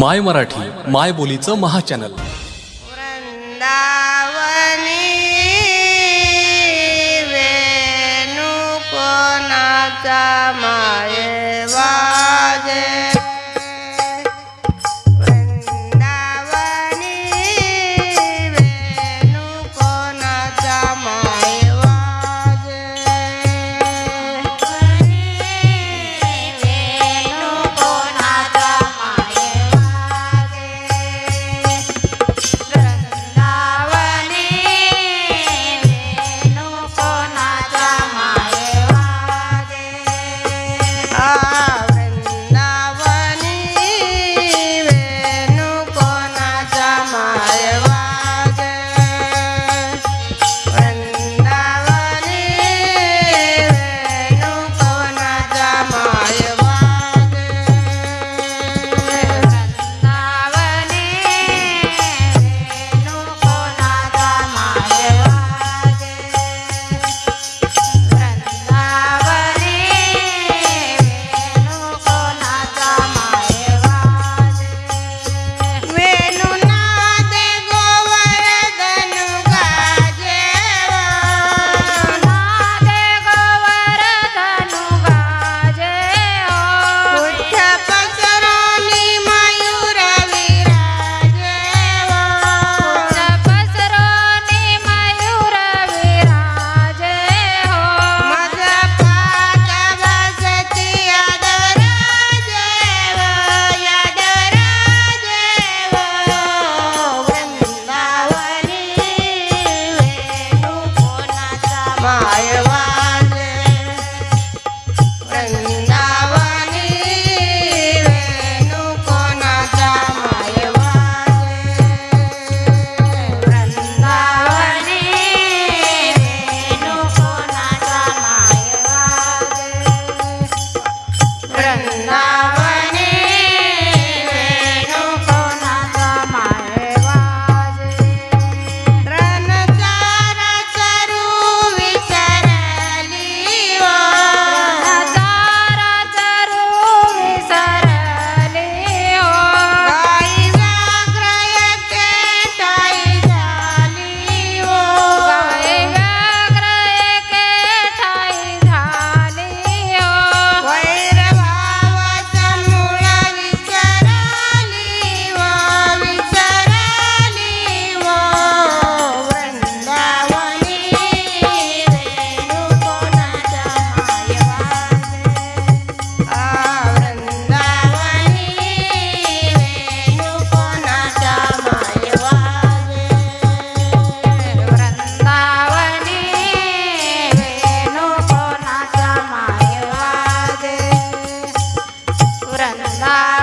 माय मराठी माय बोलीचं महाचॅनल. वृंदावनी वेणू कोणाचा माय 来